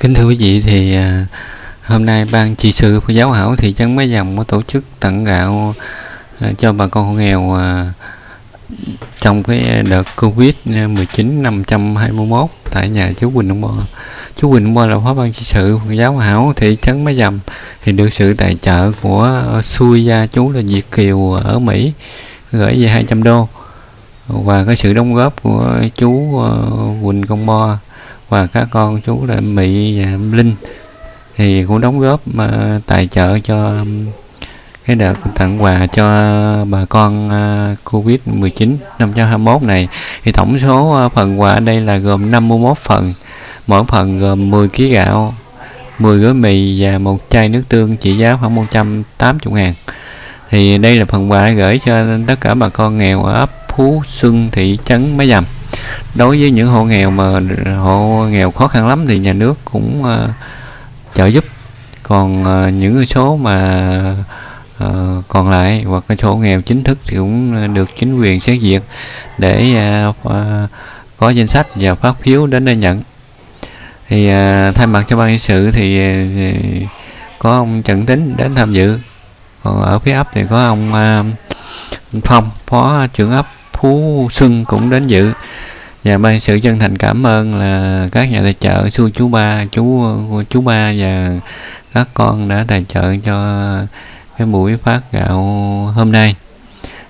Kính thưa quý vị, thì à, hôm nay ban trị sự của giáo hảo thị trấn Mấy Dòng có tổ chức tặng gạo à, cho bà con hộ nghèo à, trong cái đợt Covid 19 521 tại nhà chú Quỳnh Ông Bo. Chú Quỳnh Ông Bo là phó ban trị sự của giáo hảo thị trấn Mấy dầm thì được sự tài trợ của xui gia chú là Việt Kiều ở Mỹ, gửi về 200 đô và cái sự đóng góp của chú Quỳnh Công Bo và các con chú là Mỹ và Linh thì cũng đóng góp uh, tài trợ cho um, cái đợt tặng quà cho bà con uh, Covid 19 năm 2021 này. Thì tổng số uh, phần quà ở đây là gồm 51 phần mỗi phần gồm 10 kg gạo 10 gói mì và một chai nước tương trị giá khoảng 180 ngàn. Thì đây là phần quà gửi cho tất cả bà con nghèo ở ấp Phú Xuân thị trấn Máy Dầm đối với những hộ nghèo mà hộ nghèo khó khăn lắm thì nhà nước cũng uh, trợ giúp. Còn uh, những số mà uh, còn lại hoặc cái số nghèo chính thức thì cũng được chính quyền xét duyệt để uh, uh, có danh sách và phát phiếu đến đây nhận. Thì uh, thay mặt cho ban sự thì uh, có ông Trần Tính đến tham dự. Còn ở phía ấp thì có ông uh, Phong phó trưởng ấp Phú Xuân cũng đến dự và ban sự chân thành cảm ơn là các nhà tài trợ xu chú ba chú chú ba và các con đã tài trợ cho cái buổi phát gạo hôm nay.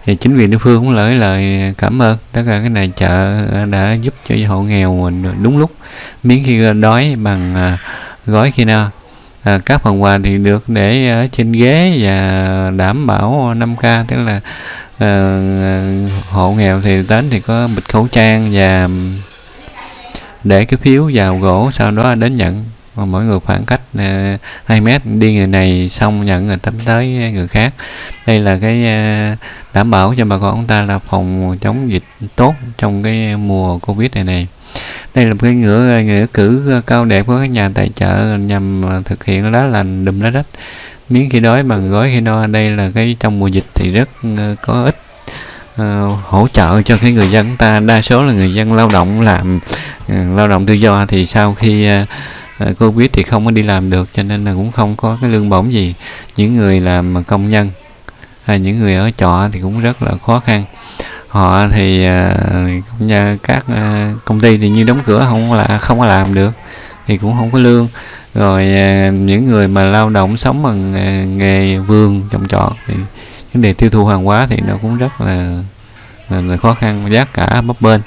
Thì chính quyền địa phương cũng lời lời cảm ơn tất cả cái này chợ đã giúp cho hộ nghèo mình đúng lúc miếng khi đói bằng à, gói khi nào à, các phần quà thì được để ở trên ghế và đảm bảo 5k tức là à, hộ nghèo thì đến thì có bịch khẩu trang và để cái phiếu vào gỗ sau đó đến nhận. Mà mỗi người khoảng cách ờ, uh, 2 mét. Đi người này xong nhận người tính tới người khác. Đây là cái uh, đảm bảo cho bà con chúng ta là phòng chống dịch tốt trong cái mùa covid này này. Đây là một cái ngữ nghĩa cử cao đẹp của các nhà tài trợ nhằm thực hiện lá lành đùm lá đất miếng khi đói bằng gói khi no. Đây là cái trong mùa dịch thì rất ờ, có ích uh, ờ, hỗ trợ cho cái người dân ta. Đa số là người dân lao động làm uh, lao động tự do thì sau khi uh, covid thì không có đi làm được cho nên là cũng không có cái lương bổng gì. Những người làm công nhân hay những người ở trọ thì cũng rất là khó khăn. Họ thì uh, các uh, công ty thì như đóng cửa không là không có làm được thì cũng không có lương. Rồi à, những người mà lao động sống bằng à, nghề vườn trồng trọt thì vấn đề tiêu thụ hàng hóa thì nó cũng rất là, là, là khó khăn giá cả bấp bênh.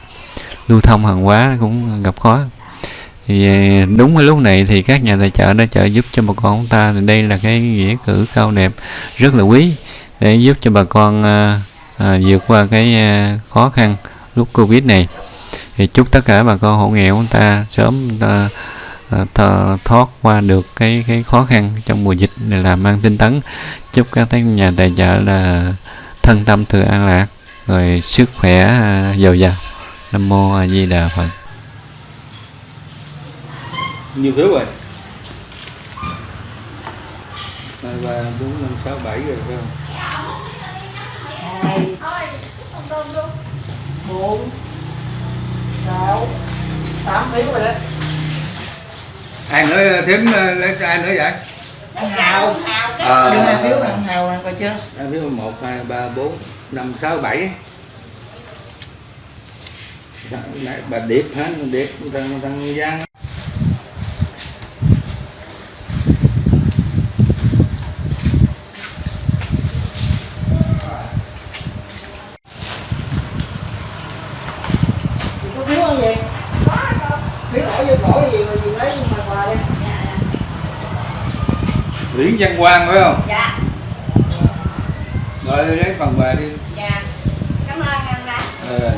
Lưu thông hàng hóa cũng gặp khó. Thì à, đúng cái lúc này thì các nhà tài trợ đã trợ giúp cho bà con chúng ta. Thì đây là cái nghĩa cử cao đẹp rất là quý để giúp cho bà con à, à, vượt qua cái à, khó khăn lúc covid này. Thì chúc tất cả bà con hộ nghèo chúng ta sớm ta, ta, thoát qua được cái cái khó khăn trong mùa dịch này là mang tinh tấn. Chúc các nhà tài trợ là thân tâm thường an lạc rồi sức khỏe dồi dào. Nam mô a di đà phật. Nhiều phiếu rồi. Hai ba bốn năm sáu bảy rồi phải không? Hai bốn sáu tám phiếu rồi đấy ai nữa thím lấy ai nữa vậy? Anh hào ờ. Đưa hai phiếu anh hào nè coi chưa? Hai phiếu một hai ba bốn năm sáu bảy. Bà điệp hả điệp thằng thằng giang có phiếu không vậy phiếu bỏ vô cổ gì mà gì lấy mà quà đi Nguyễn Văn Quang phải không? Dạ, Rồi lấy phần quà đi. dạ. Cảm ơn anh đã. Ờ.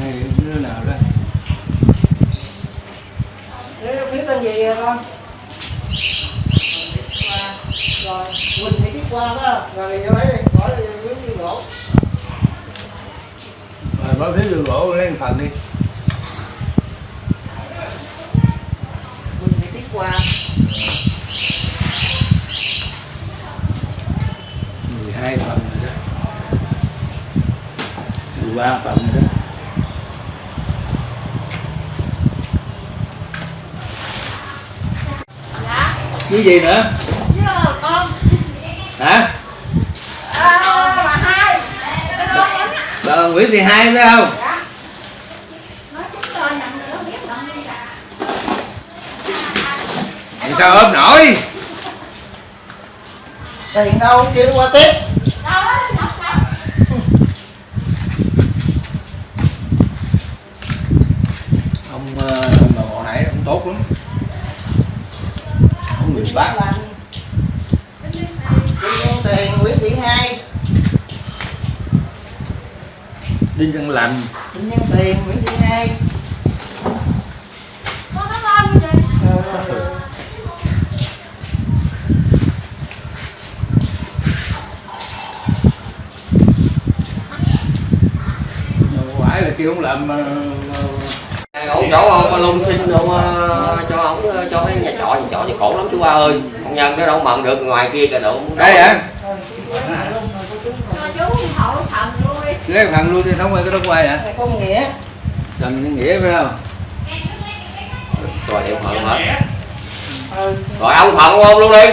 Này đứa nào đó? Thế phiếu tên gì vậy con rồi Quỳnh Thị Tuyết Qua đó rồi vô lấy đi bỏ đi Rồi báo phiếu đường gỗ lấy một phần đi. 13 phần đó dạ. gì nữa? Hả? Bà Nguyễn Thị Hai phải không? Sao ốp nổi? Tiền đâu, chưa qua tiếp. Tốt lắm. Ông người bán, Đinh Nhân tiền Nguyễn Thị Hai đinh Nhân lành. Kim Nhân tiền Nguyễn Thị Hai con có ngon như vậy Ờ, không phải là kêu không làm ờ, ổng chỗ ông lung xin đâu ờ, cho ổng ờ, cho cái nhà trọ nhà trọ thì khổ lắm chú ba ơi. Công nhân nó đâu mận được ngoài kia kìa đâu. Đây hả? Chú luôn lấy phần luôn đi thống ơi cái đó quay hả? Con nghĩa. Trần nghĩa phải không? Rồi đều phận hết rồi ông phận ôm luôn đi.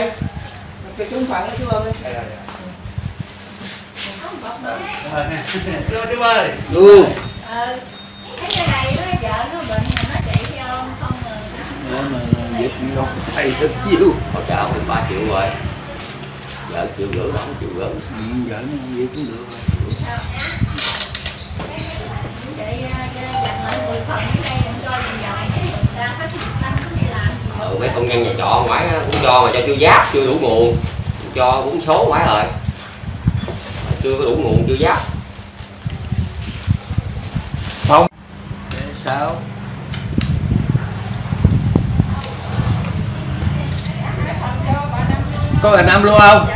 Cái chúng phận chú ơi. Luôn ờ thấy cái này nó vợ nó bệnh mà nó chạy theo ông không rồi để mà việc đâu thầy nhiều. Hỗ trợ ông được ba triệu rồi. Vợ triệu rưỡi ông triệu rưỡi. Ừ, vợ nó việc cũng được. Vậy dành lại 10 phần ở đây đừng cho dần dần mấy người ta hết một năm có thể làm gì ừ, mấy công nhân nhà trọ ngoài á, cũng cho mà cho chưa giáp chưa đủ nguồn. Cho cũng số ngoài rồi. Chưa có đủ nguồn chưa giáp. Để sao có bà năm luôn không?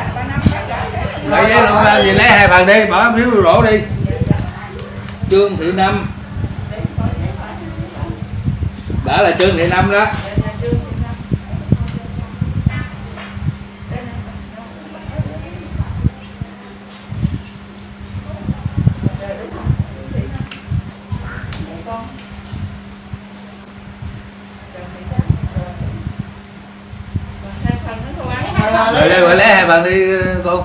Lấy giấy luôn làm gì lấy hai phần đi, bỏ phiếu rổ đi. Trương thị năm. Đã là trương thị năm đó rồi đây gọi lấy hai phần đi cô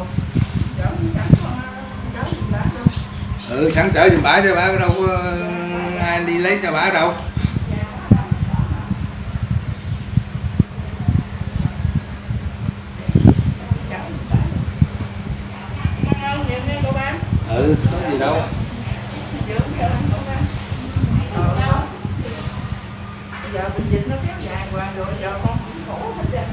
ừ sẵn chở giùm bả cho bả đâu có ờ, ai đi lấy cho bả đâu. Ừ có gì đâu. Giờ bệnh dịch nó kéo dài hoài rồi, giờ con cũng khổ hết trơn.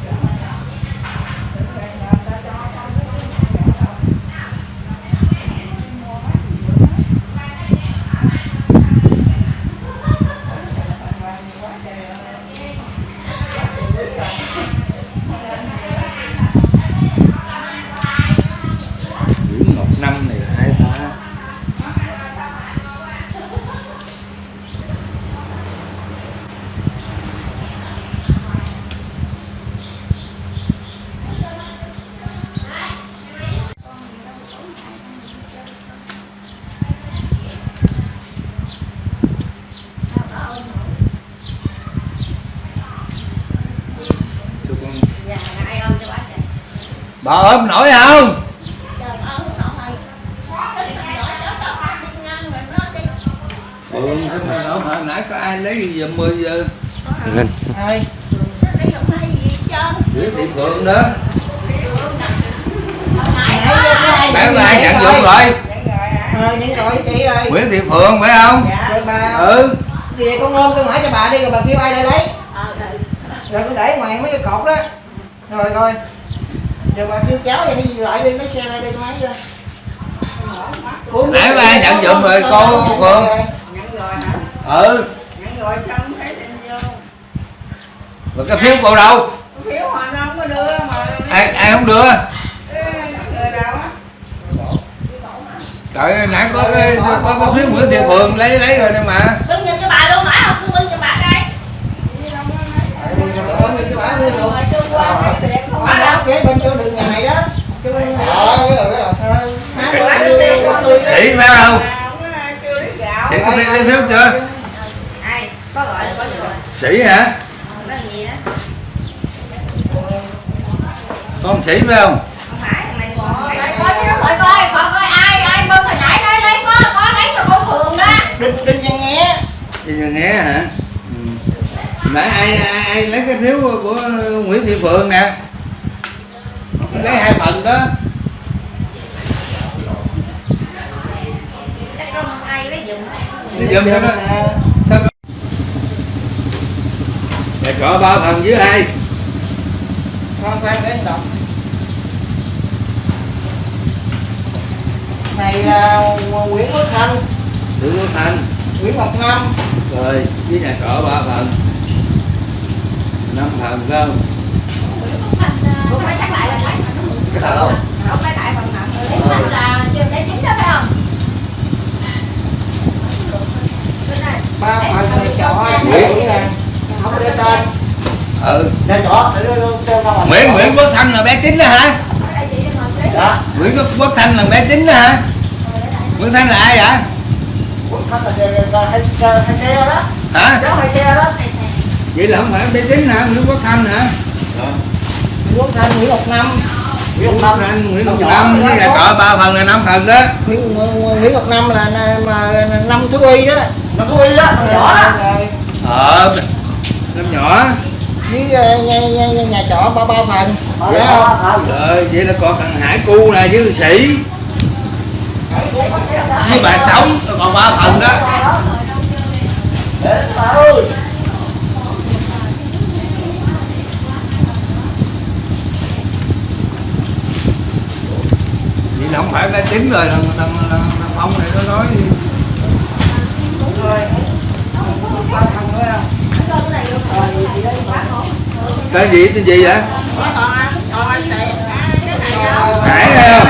Ngang rồi nó đi ừ thế mà ốm hồi nãy có ai lấy gì giờ 10 giờ? Lên. Ai? Không Nguyễn Thị Phượng đó. Hồi nãy Nãy giờ có ai nhận dụng rồi? Ờ nhận rồi ơi. Nguyễn Thị Phượng phải không? Bà. Ừ. Về con ôm con hỏi cho bà đi rồi bà kêu ai lại lấy? Ờ, rồi rồi con để ngoài mấy cái cột đó. Rồi rồi rồi bà kêu cháu vậy đi lại đi lấy xe lại đi ấy ra Nãy bà ai nhận giùm rồi, cô Phượng? nhận rồi hả? Ừ. Nhận rồi sao không thấy định vô. Rồi cái phiếu cô đâu? Phiếu họ nó không có đưa mà. Ai ai không đưa? Ê, người nào á? Trời ơi, nãy có cái có cái phiếu Nguyễn Thị Phượng lấy lấy rồi đây mà. Bưng giùm cho bà luôn nãy không? Cứ bưng cho bà đây. Ôm đi cho bà luôn mà? Tôi qua cái không bà có đó kế bên chỗ đường nhà này đó chỗ bên ờ cái rồi cái rồi Mà bán cái tiệm Sĩ phải không? Mà Sĩ có lấy, lấy phiếu chưa? Ai, có gọi có được rồi. Sĩ hả? Nó gì đó con sĩ phải không? Không phải thằng này còn Lại coi chứ lại coi coi coi ai ai bưng hồi nãy nói lấy có có lấy cho con phường đó. Đinh đinh văn nhé Đi nhà nghe hả? Ừ. nãy ai, ai ai lấy cái phiếu của Nguyễn Thị Phượng nè. Lấy hai phần đó chắc có một ai lấy cho nó nhà trọ ba phần với ai? Con khoan để đọc này là Nguyễn Quốc Thanh Nguyễn Quốc Thành. Nguyễn Ngọc Năm rồi với nhà trọ ba phần năm phần không? Không phải chắc lại là cái đâu không phải lại phần nào lấy phần là chưa lấy chính đó phải không Bên này. ba phần này trọ Nguyễn không có để tên ừ. Để ngoài Nguyễn Nguyễn Quốc Thanh là bé chính đó hả? Dạ. Nguyễn Quốc, Quốc Thanh là bé chính đó hả? Nguyễn Thanh là ai vậy? Quốc Thanh là hai xe hai xe đó. Hả? Cháu hai xe đó. Vậy là không phải bé chính hả? Nguyễn Quốc Thanh hả? Nguyễn Quốc Thanh Nguyễn Ngọc Năm Nguyễn Quốc Thanh Nguyễn Ngọc Năm đó. nhà trọ ba phần là năm phần đó. Nguyễn, Ngọc Năm là, năm thứ y đó. Năm thứ y đó nhỏ đó ờ năm nhỏ. Với nhà, nhà, nhà, nhà trọ ba ba phần. Dạ không? rồi vậy là còn thằng Hải cu nè với sĩ. Với bà sống còn ba phần đó. Vậy là không phải bé chính rồi thằng thằng, thằng, ông này nó nói Rồi. Cái gì tên gì vậy? Hải không?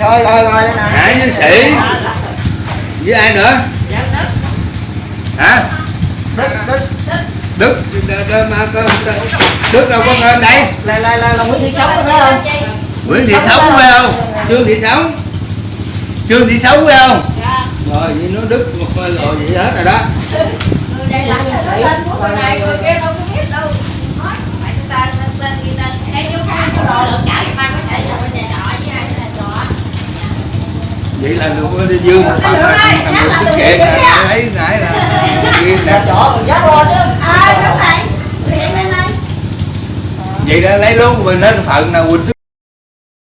Rồi rồi rồi. Đây nè. Hải với sĩ với ai nữa? Hả? Đức Đức. Đức. Đức, đâu có tên đây? Là là là, là Nguyễn Thị Sống phải không? Nguyễn Thị Sống phải không? Trương Thị Sống. Trương Thị Sống phải không? Rồi vậy nó Đức một rồi vậy hết rồi đó Người này là cái tên của người này, người kia đâu có biết đâu. Nói, phải tên, tên, tên, ghi tên. Đây vô khám của đồ lượng trả thì mang có thể là bên nhà trọ với ai nhà trọ. vậy là được có đi dương một phần là thằng người xuất kiện là lấy nãy là Nhà nè trọ mình dắt lên chứ. Này bên đây. vậy đã lấy luôn mình lên phần nào Quỳnh